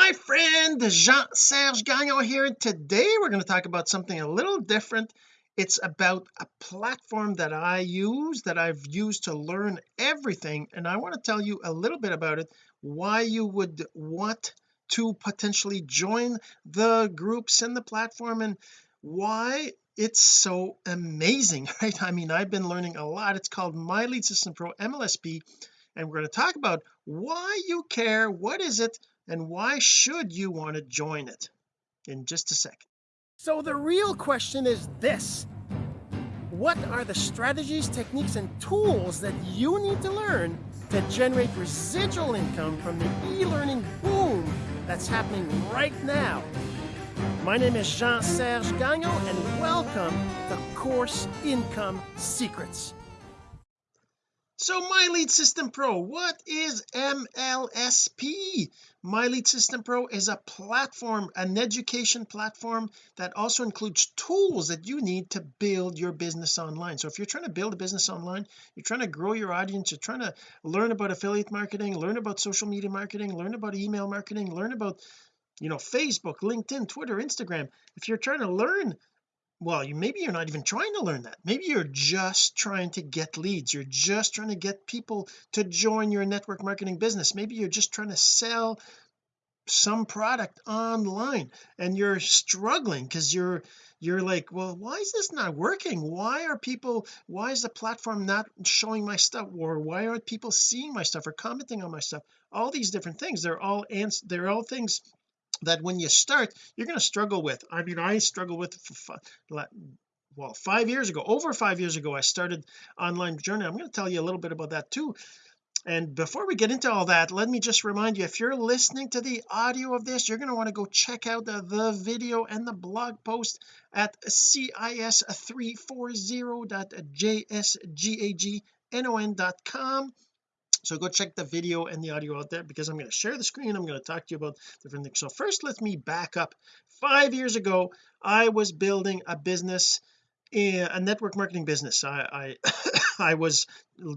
my friend Jean-Serge Gagnon here and today we're going to talk about something a little different. It's about a platform that I use that I've used to learn everything and I want to tell you a little bit about it why you would want to potentially join the groups and the platform and why it's so amazing right? I mean I've been learning a lot. It's called my lead system pro MLSP and we're going to talk about why you care what is it and why should you want to join it in just a second? So the real question is this. What are the strategies techniques and tools that you need to learn to generate residual income from the e-learning boom that's happening right now? My name is Jean-Serge Gagnon and welcome to Course Income Secrets. So my lead system pro what is MLSP my lead system pro is a platform an education platform that also includes tools that you need to build your business online. So if you're trying to build a business online you're trying to grow your audience you're trying to learn about affiliate marketing learn about social media marketing learn about email marketing learn about you know Facebook LinkedIn Twitter Instagram if you're trying to learn well you maybe you're not even trying to learn that. Maybe you're just trying to get leads. You're just trying to get people to join your network marketing business. Maybe you're just trying to sell some product online and you're struggling because you're you're like well why is this not working? Why are people why is the platform not showing my stuff or why aren't people seeing my stuff or commenting on my stuff? All these different things. They're all ans they're all things that when you start you're going to struggle with I mean I struggle with well five years ago over five years ago I started online journey I'm going to tell you a little bit about that too. And before we get into all that let me just remind you if you're listening to the audio of this you're going to want to go check out the, the video and the blog post at cis340.jsgagnon.com so go check the video and the audio out there because I'm going to share the screen I'm going to talk to you about different things. So first let me back up. Five years ago I was building a business a network marketing business. I I, I was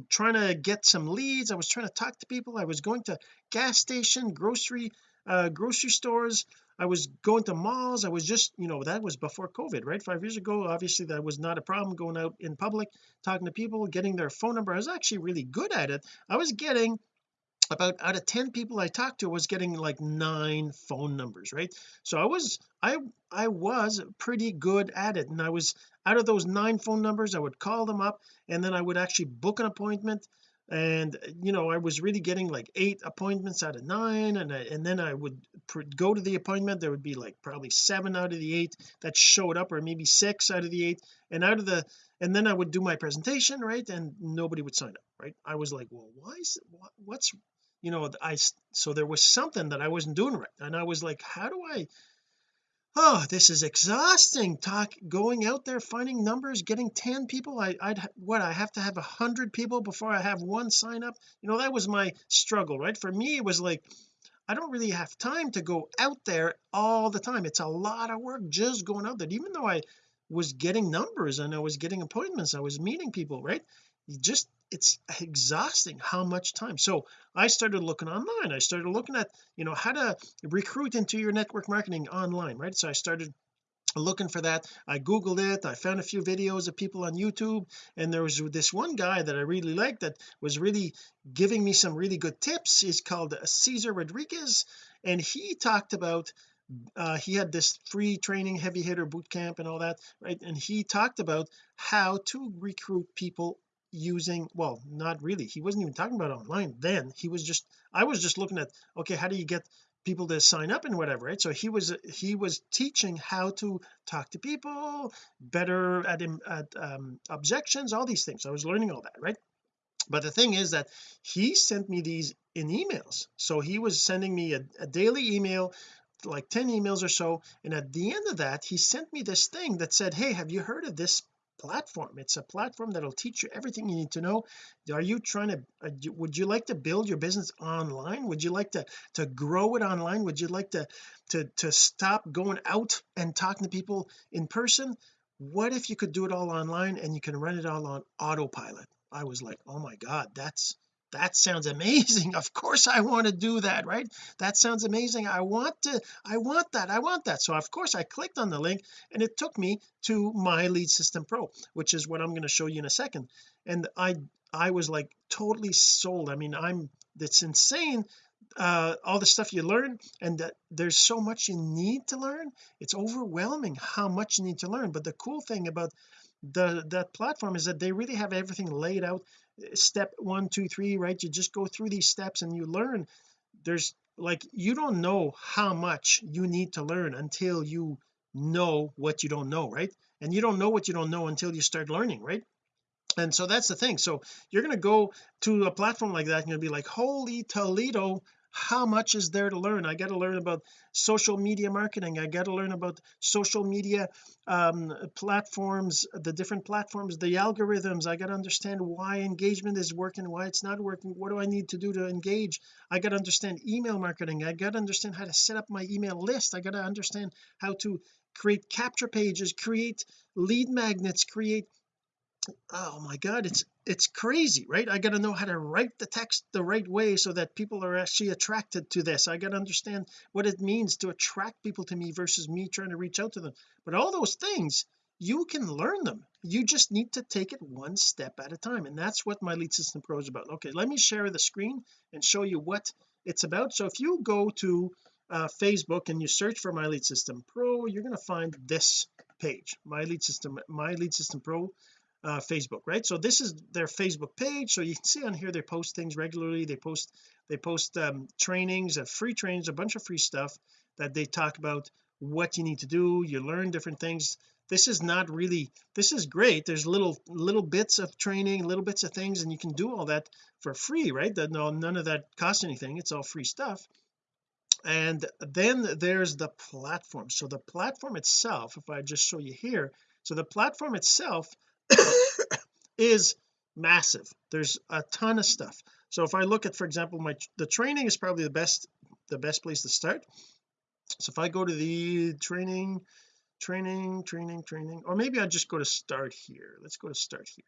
trying to get some leads I was trying to talk to people I was going to gas station grocery uh grocery stores. I was going to malls. I was just you know that was before COVID right? Five years ago obviously that was not a problem going out in public talking to people getting their phone number. I was actually really good at it. I was getting about out of 10 people I talked to was getting like nine phone numbers right? So I was I I was pretty good at it. And I was out of those nine phone numbers I would call them up and then I would actually book an appointment and uh, you know I was really getting like eight appointments out of nine and I, and then I would go to the appointment there would be like probably seven out of the eight that showed up or maybe six out of the eight and out of the and then I would do my presentation right and nobody would sign up right? I was like well why is what, what's you know I so there was something that I wasn't doing right and I was like how do I oh this is exhausting. Talk going out there finding numbers getting 10 people. I, I'd what I have to have a hundred people before I have one sign up? You know that was my struggle right? For me it was like I don't really have time to go out there all the time. It's a lot of work just going out there. Even though I was getting numbers and I was getting appointments I was meeting people right you just it's exhausting how much time. So I started looking online. I started looking at you know how to recruit into your network marketing online right? So I started looking for that. I googled it. I found a few videos of people on YouTube and there was this one guy that I really liked that was really giving me some really good tips. He's called Cesar Rodriguez and he talked about uh, he had this free training heavy hitter boot camp and all that right? And he talked about how to recruit people using well not really. He wasn't even talking about online then. He was just I was just looking at okay how do you get people to sign up and whatever right? So he was he was teaching how to talk to people better at, at um, objections all these things. I was learning all that right? But the thing is that he sent me these in emails. So he was sending me a, a daily email like 10 emails or so. And at the end of that he sent me this thing that said hey have you heard of this platform. It's a platform that'll teach you everything you need to know. Are you trying to uh, would you like to build your business online? Would you like to to grow it online? Would you like to to to stop going out and talking to people in person? What if you could do it all online and you can run it all on autopilot? I was like oh my god that's that sounds amazing. Of course I want to do that right? That sounds amazing. I want to I want that I want that. So of course I clicked on the link and it took me to my lead system pro which is what I'm going to show you in a second. And I I was like totally sold. I mean I'm it's insane uh all the stuff you learn and that there's so much you need to learn. It's overwhelming how much you need to learn. But the cool thing about the that platform is that they really have everything laid out step one two three right? You just go through these steps and you learn. There's like you don't know how much you need to learn until you know what you don't know right? And you don't know what you don't know until you start learning right? And so that's the thing. So you're going to go to a platform like that and you'll be like holy Toledo how much is there to learn? I got to learn about social media marketing. I got to learn about social media um, platforms the different platforms the algorithms. I got to understand why engagement is working why it's not working. What do I need to do to engage? I got to understand email marketing. I got to understand how to set up my email list. I got to understand how to create capture pages create lead magnets create oh my god it's it's crazy right? I got to know how to write the text the right way so that people are actually attracted to this. I got to understand what it means to attract people to me versus me trying to reach out to them. But all those things you can learn them. You just need to take it one step at a time and that's what my lead system pro is about. Okay let me share the screen and show you what it's about. So if you go to uh, Facebook and you search for my lead system pro you're going to find this page my lead system my lead system pro uh, Facebook right? So this is their Facebook page. So you can see on here they post things regularly. They post they post um, trainings uh, free trainings a bunch of free stuff that they talk about what you need to do. You learn different things. This is not really this is great. There's little little bits of training little bits of things and you can do all that for free right? That no none of that costs anything. It's all free stuff. And then there's the platform. So the platform itself if I just show you here so the platform itself is massive. There's a ton of stuff. So if I look at for example my the training is probably the best the best place to start. So if I go to the training training training training or maybe I just go to start here. Let's go to start here.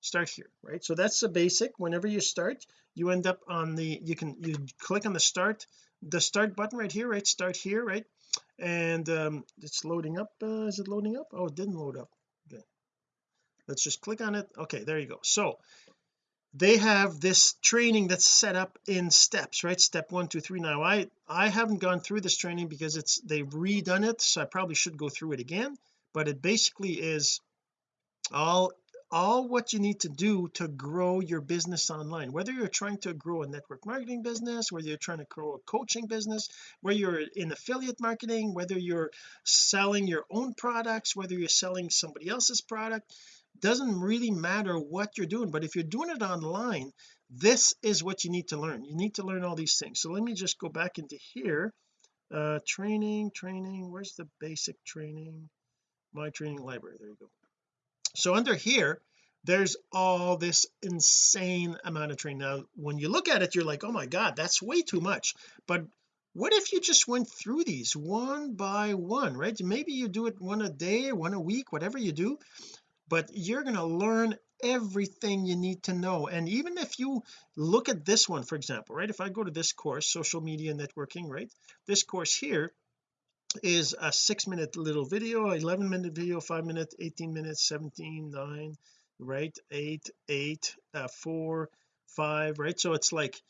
Start here right? So that's the basic. Whenever you start you end up on the you can you click on the start the start button right here right? Start here right? And um it's loading up uh, is it loading up? Oh it didn't load up let's just click on it. Okay there you go. So they have this training that's set up in steps right? Step one two three. Now I I haven't gone through this training because it's they've redone it so I probably should go through it again. But it basically is all all what you need to do to grow your business online. Whether you're trying to grow a network marketing business whether you're trying to grow a coaching business whether you're in affiliate marketing whether you're selling your own products whether you're selling somebody else's product doesn't really matter what you're doing but if you're doing it online this is what you need to learn. You need to learn all these things. So let me just go back into here. Uh training training where's the basic training? My training library there you go. So under here there's all this insane amount of training. Now when you look at it you're like oh my god that's way too much. But what if you just went through these one by one right? Maybe you do it one a day one a week whatever you do but you're going to learn everything you need to know. And even if you look at this one for example right if I go to this course social media networking right this course here is a six minute little video 11 minute video five minutes 18 minutes 17 9 right 8 8 uh, 4 5 right? So it's like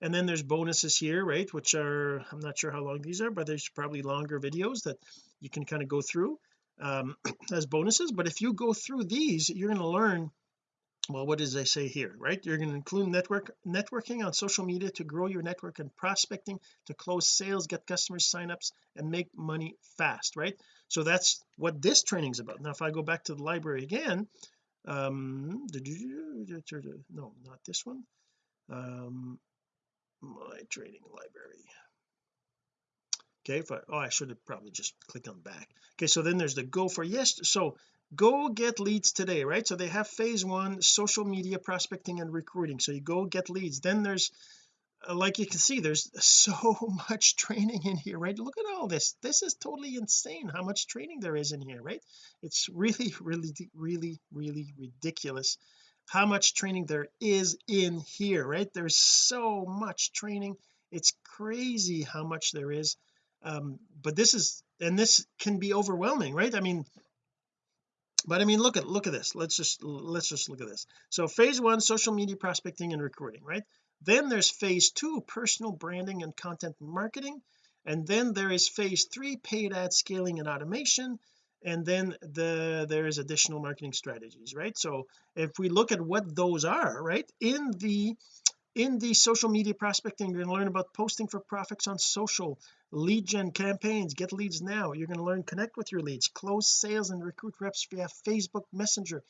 and then there's bonuses here right which are I'm not sure how long these are but there's probably longer videos that you can kind of go through um, as bonuses but if you go through these you're going to learn well what does they say here right? You're going to include network networking on social media to grow your network and prospecting to close sales get customers signups and make money fast right? So that's what this training is about. Now if I go back to the library again um no not this one. Um my training library okay if I, oh I should have probably just clicked on back. Okay so then there's the go for yes so go get leads today right? So they have phase one social media prospecting and recruiting. So you go get leads. Then there's uh, like you can see there's so much training in here right? Look at all this. This is totally insane how much training there is in here right? It's really really really really ridiculous how much training there is in here right? There's so much training. It's crazy how much there is um but this is and this can be overwhelming right? I mean but I mean look at look at this. Let's just let's just look at this. So phase one social media prospecting and recruiting right? Then there's phase two personal branding and content marketing. And then there is phase three paid ad scaling and automation. And then the there is additional marketing strategies right? So if we look at what those are right in the in the social media prospecting you're going to learn about posting for profits on social lead gen campaigns get leads now. You're going to learn connect with your leads close sales and recruit reps via Facebook Messenger.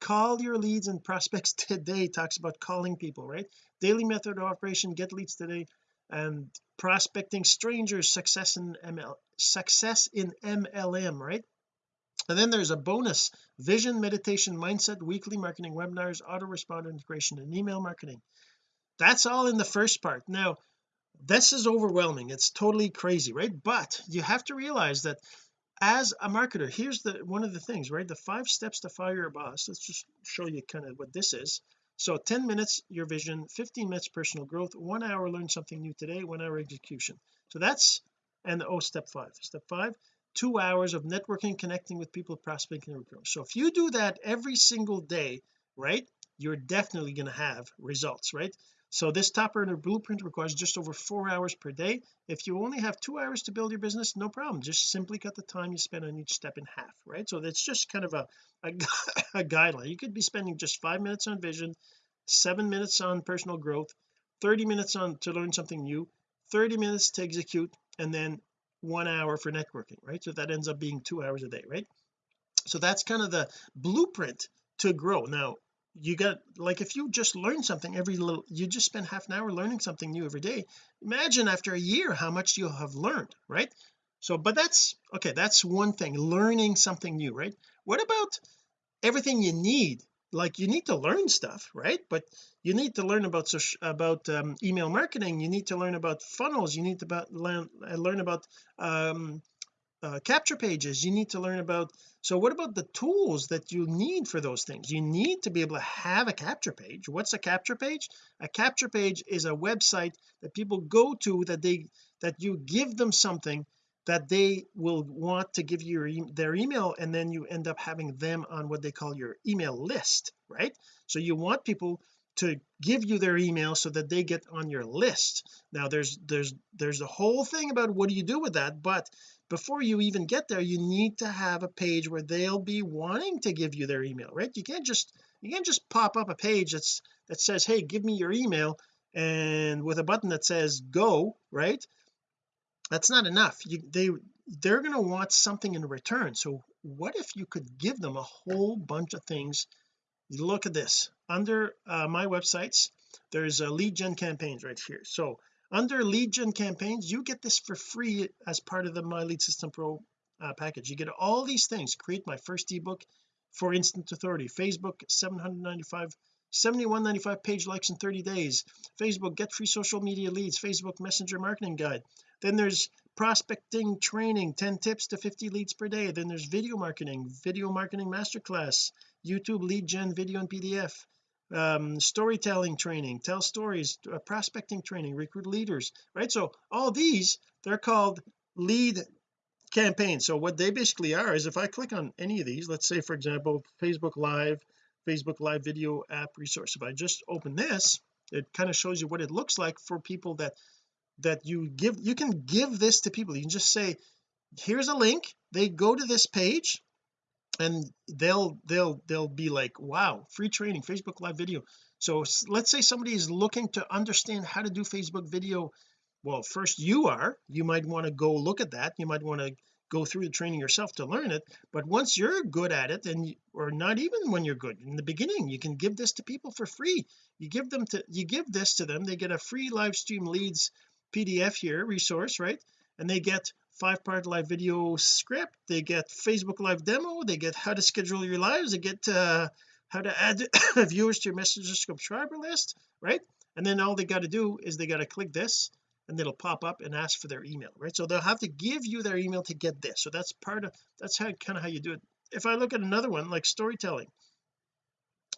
Call your leads and prospects today talks about calling people right? Daily method of operation get leads today and prospecting strangers success in ML success in MLM right? And then there's a bonus vision meditation mindset weekly marketing webinars autoresponder integration and email marketing that's all in the first part. Now this is overwhelming. It's totally crazy right? But you have to realize that as a marketer here's the one of the things right? The five steps to fire your boss let's just show you kind of what this is. So 10 minutes your vision 15 minutes personal growth one hour learn something new today one hour execution. So that's and oh step five. Step five two hours of networking connecting with people prospecting and recruiting. So if you do that every single day right you're definitely going to have results right so this top earner blueprint requires just over four hours per day. If you only have two hours to build your business no problem. Just simply cut the time you spend on each step in half right? So that's just kind of a, a, a guideline. You could be spending just five minutes on vision seven minutes on personal growth 30 minutes on to learn something new 30 minutes to execute and then one hour for networking right? So that ends up being two hours a day right? So that's kind of the blueprint to grow. Now you got like if you just learn something every little you just spend half an hour learning something new every day imagine after a year how much you'll have learned right? So but that's okay that's one thing learning something new right? What about everything you need? Like you need to learn stuff right? But you need to learn about about um, email marketing you need to learn about funnels you need to about learn, learn about um, uh, capture pages you need to learn about so what about the tools that you need for those things? You need to be able to have a capture page. What's a capture page? A capture page is a website that people go to that they that you give them something that they will want to give you their email and then you end up having them on what they call your email list right? So you want people to give you their email so that they get on your list. Now there's there's there's a whole thing about what do you do with that but before you even get there you need to have a page where they'll be wanting to give you their email right? You can't just you can't just pop up a page that's that says hey give me your email and with a button that says go right? That's not enough. You they they're going to want something in return. So what if you could give them a whole bunch of things? Look at this. Under uh, my websites there's a lead gen campaigns right here. So under lead gen campaigns you get this for free as part of the my lead system pro uh, package. You get all these things. Create my first ebook for instant authority. Facebook 795 7195 page likes in 30 days. Facebook get free social media leads. Facebook messenger marketing guide. Then there's prospecting training 10 tips to 50 leads per day. Then there's video marketing video marketing masterclass YouTube lead gen video and PDF um, storytelling training tell stories uh, prospecting training recruit leaders right? So all these they're called lead campaigns. So what they basically are is if I click on any of these let's say for example Facebook live Facebook live video app resource if I just open this it kind of shows you what it looks like for people that that you give you can give this to people. You can just say here's a link. They go to this page and they'll they'll they'll be like wow free training Facebook live video. So let's say somebody is looking to understand how to do Facebook video. Well first you are. You might want to go look at that. You might want to go through the training yourself to learn it. But once you're good at it and or not even when you're good in the beginning you can give this to people for free. You give them to you give this to them. They get a free live stream leads PDF here resource right? And they get five part live video script. They get Facebook live demo. They get how to schedule your lives. They get uh, how to add viewers to your messenger subscriber list right? And then all they got to do is they got to click this and it'll pop up and ask for their email right? So they'll have to give you their email to get this. So that's part of that's how kind of how you do it. If I look at another one like storytelling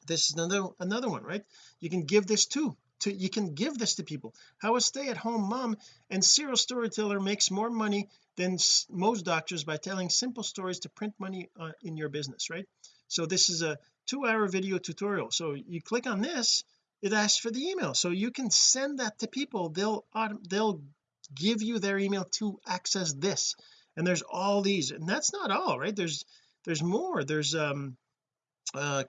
this is another another one right? You can give this too to you can give this to people. How a stay-at-home mom and serial storyteller makes more money than most doctors by telling simple stories to print money uh, in your business right? So this is a two-hour video tutorial. So you click on this it asks for the email. So you can send that to people. They'll they'll give you their email to access this. And there's all these. And that's not all right? There's there's more. There's um uh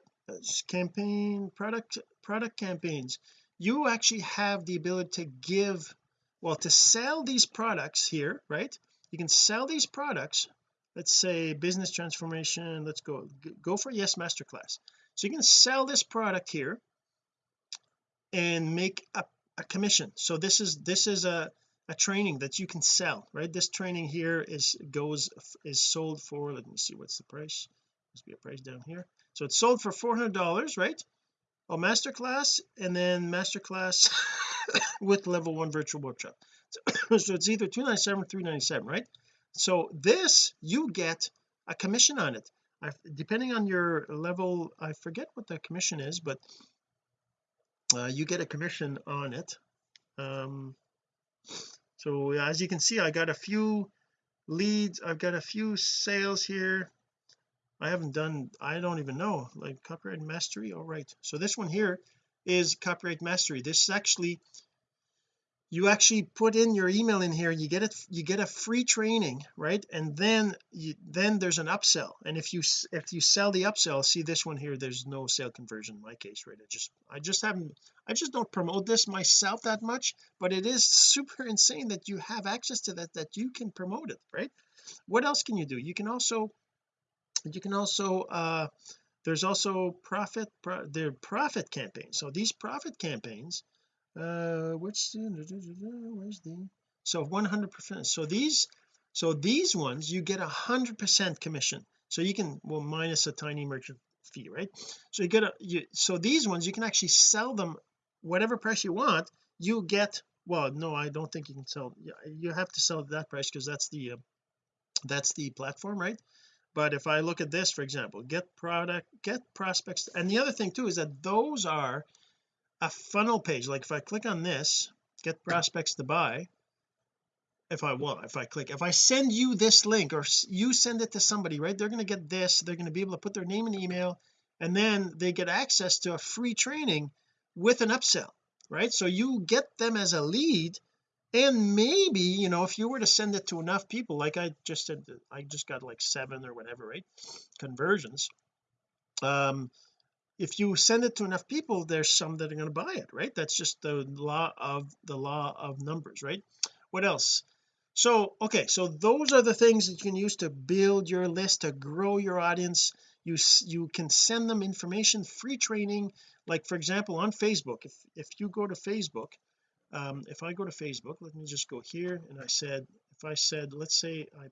campaign product product campaigns. You actually have the ability to give well to sell these products here right you can sell these products let's say business transformation let's go go for yes masterclass. So you can sell this product here and make a, a commission. So this is this is a a training that you can sell right? This training here is goes is sold for let me see what's the price? Must be a price down here. So it's sold for 400 dollars right? Oh masterclass and then masterclass with level one virtual workshop so, it's either 297 or 397 right? So this you get a commission on it. I, depending on your level I forget what the commission is but uh, you get a commission on it. Um so as you can see I got a few leads. I've got a few sales here. I haven't done I don't even know like copyright mastery? All right. So this one here is copyright mastery. This is actually you actually put in your email in here you get it you get a free training right? And then you then there's an upsell. And if you if you sell the upsell see this one here there's no sale conversion in my case right? I just I just haven't I just don't promote this myself that much but it is super insane that you have access to that that you can promote it right? What else can you do? You can also you can also uh there's also profit pro, their profit campaigns. So these profit campaigns uh which where's the so 100 percent so these so these ones you get a hundred percent commission. So you can well minus a tiny merchant fee right? So you get a you so these ones you can actually sell them whatever price you want. You get well no I don't think you can sell you have to sell at that price because that's the uh, that's the platform right? But if I look at this for example get product get prospects and the other thing too is that those are a funnel page. Like if I click on this get prospects to buy. If I want if I click if I send you this link or you send it to somebody right they're going to get this they're going to be able to put their name and email and then they get access to a free training with an upsell right? So you get them as a lead and maybe you know if you were to send it to enough people like I just said I just got like seven or whatever right conversions um if you send it to enough people there's some that are going to buy it right? That's just the law of the law of numbers right? What else? So okay so those are the things that you can use to build your list to grow your audience. You you can send them information free training. Like for example on Facebook if if you go to Facebook um if I go to Facebook let me just go here and I said if I said let's say I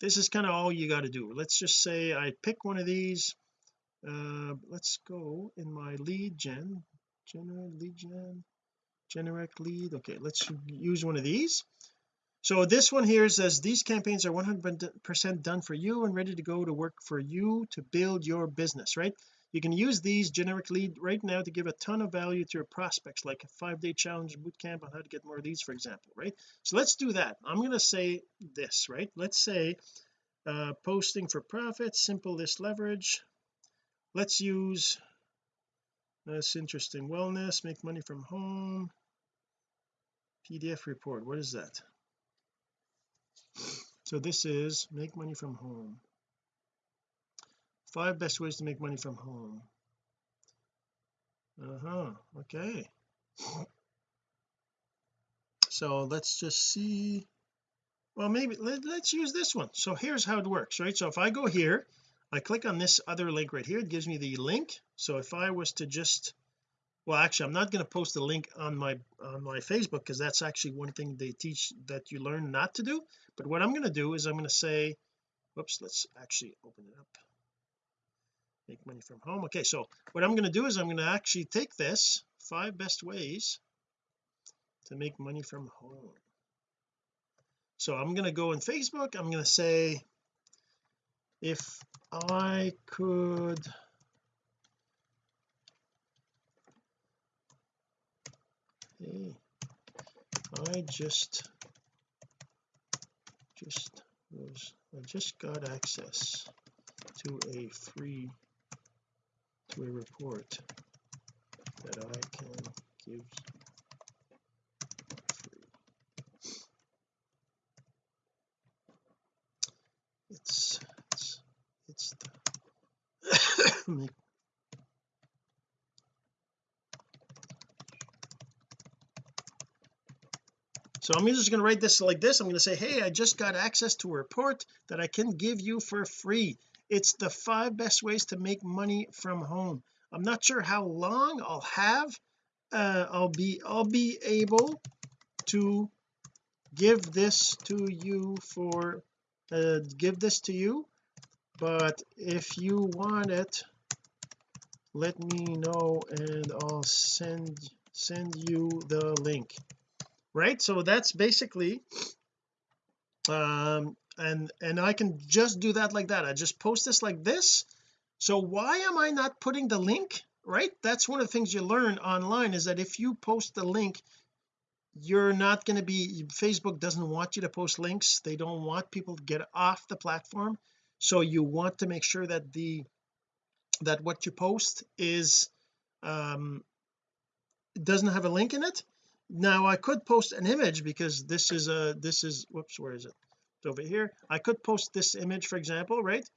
this is kind of all you got to do. Let's just say I pick one of these uh let's go in my lead gen generate lead gen lead. Okay let's use one of these. So this one here says these campaigns are 100 percent done for you and ready to go to work for you to build your business right? You can use these generic lead right now to give a ton of value to your prospects like a five-day challenge boot camp on how to get more leads for example right? So let's do that. I'm going to say this right? Let's say uh posting for profit simple list leverage let's use that's interesting wellness make money from home. PDF report what is that? So this is make money from home. Five best ways to make money from home. Uh-huh okay. So let's just see. Well maybe let, let's use this one. So here's how it works right? So if I go here I click on this other link right here. It gives me the link. So if I was to just well actually I'm not going to post the link on my on my Facebook because that's actually one thing they teach that you learn not to do. But what I'm going to do is I'm going to say whoops let's actually open it up. Make money from home. Okay so what I'm going to do is I'm going to actually take this five best ways to make money from home. So I'm going to go in Facebook. I'm going to say if I could I just just was I just got access to a free to a report that I can give free. it's so I'm just going to write this like this. I'm going to say hey I just got access to a report that I can give you for free. It's the five best ways to make money from home. I'm not sure how long I'll have uh, I'll be I'll be able to give this to you for uh, give this to you but if you want it let me know and I'll send send you the link. Right? So that's basically um and and I can just do that like that. I just post this like this. So why am I not putting the link? Right? That's one of the things you learn online is that if you post the link you're not going to be Facebook doesn't want you to post links. They don't want people to get off the platform so you want to make sure that the that what you post is um doesn't have a link in it. Now I could post an image because this is a this is whoops where is it? It's over here. I could post this image for example right?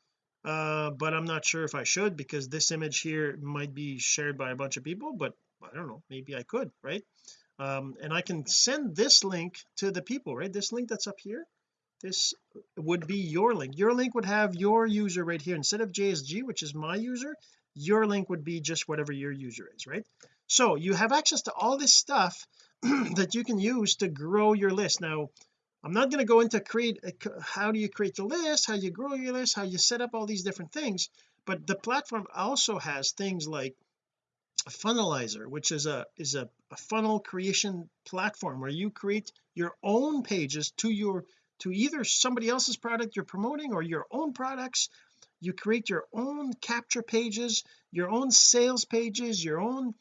Uh but I'm not sure if I should because this image here might be shared by a bunch of people but I don't know. Maybe I could right? Um and I can send this link to the people right? This link that's up here this would be your link. Your link would have your user right here. Instead of JSG which is my user your link would be just whatever your user is right? So you have access to all this stuff that you can use to grow your list. Now I'm not going to go into create uh, how do you create the list how you grow your list how you set up all these different things but the platform also has things like funnelizer which is a is a, a funnel creation platform where you create your own pages to your to either somebody else's product you're promoting or your own products. You create your own capture pages your own sales pages your own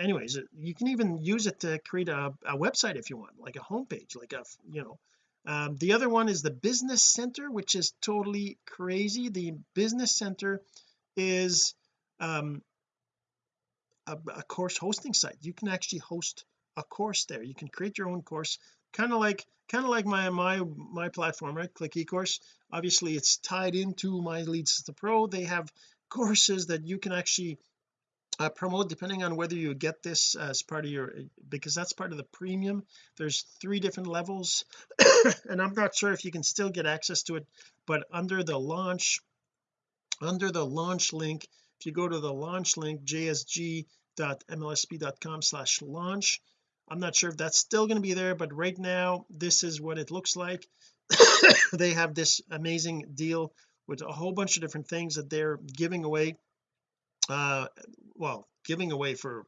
anyways you can even use it to create a, a website if you want like a homepage like a you know. Um, the other one is the business center which is totally crazy. The business center is um a, a course hosting site. You can actually host a course there. You can create your own course kind of like kind of like my my my platform right? Click ecourse. Obviously it's tied into my Leads lead system pro. They have courses that you can actually uh, promote depending on whether you get this as part of your because that's part of the premium. There's three different levels and I'm not sure if you can still get access to it but under the launch under the launch link if you go to the launch link jsg.mlsp.com slash launch I'm not sure if that's still going to be there but right now this is what it looks like. They have this amazing deal with a whole bunch of different things that they're giving away uh well giving away for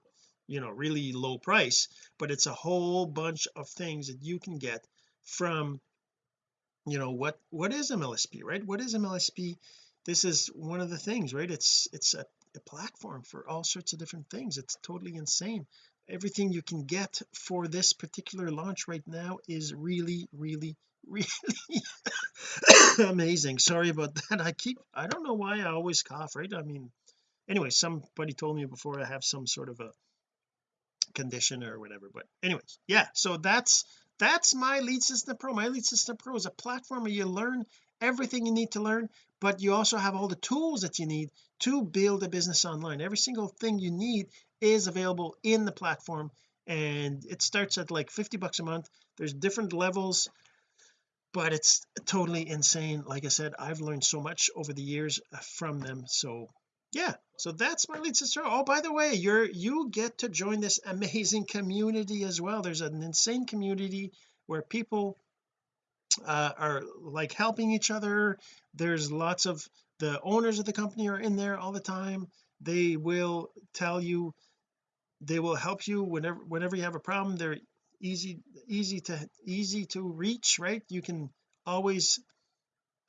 you know really low price but it's a whole bunch of things that you can get from you know what what is MLSP right? What is MLSP this is one of the things right? It's it's a, a platform for all sorts of different things. It's totally insane everything you can get for this particular launch right now is really really really amazing. Sorry about that. I keep I don't know why I always cough right? I mean anyway somebody told me before I have some sort of a condition or whatever but anyways yeah so that's that's my lead system pro. My lead system pro is a platform where you learn everything you need to learn but you also have all the tools that you need to build a business online. Every single thing you need is available in the platform and it starts at like 50 bucks a month. There's different levels but it's totally insane. Like I said I've learned so much over the years uh, from them. So yeah. So that's my lead sister. Oh by the way you're you get to join this amazing community as well. There's an insane community where people uh, are like helping each other. There's lots of the owners of the company are in there all the time. They will tell you they will help you whenever whenever you have a problem. They're easy easy to easy to reach right? You can always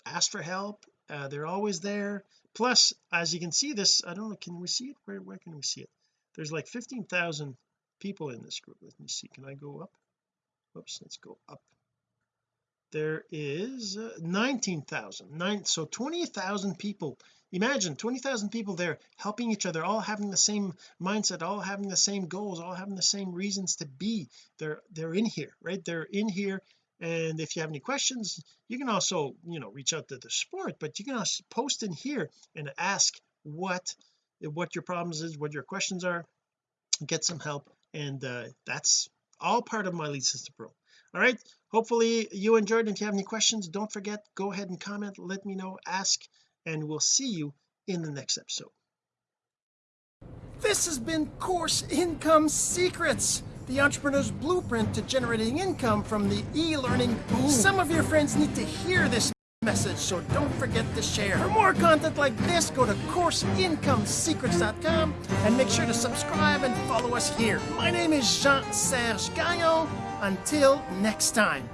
ask for help. Uh, they're always there. Plus as you can see this I don't know can we see it? Where, where can we see it? There's like 15,000 people in this group. Let me see. Can I go up? Whoops let's go up. There is uh, 19,000 nine so 20,000 people imagine 20,000 people there helping each other all having the same mindset all having the same goals all having the same reasons to be. They're they're in here right? They're in here. And if you have any questions you can also you know reach out to the support but you can also post in here and ask what what your problems is what your questions are. Get some help. And uh, that's all part of my lead system pro. All right. Hopefully you enjoyed. If you have any questions don't forget go ahead and comment. Let me know. Ask and we'll see you in the next episode. This has been course income secrets the entrepreneur's blueprint to generating income from the e-learning. Boom some of your friends need to hear this message so don't forget to share. For more content like this go to courseincomesecrets.com and make sure to subscribe and follow us here. My name is Jean-Serge Gagnon. Until next time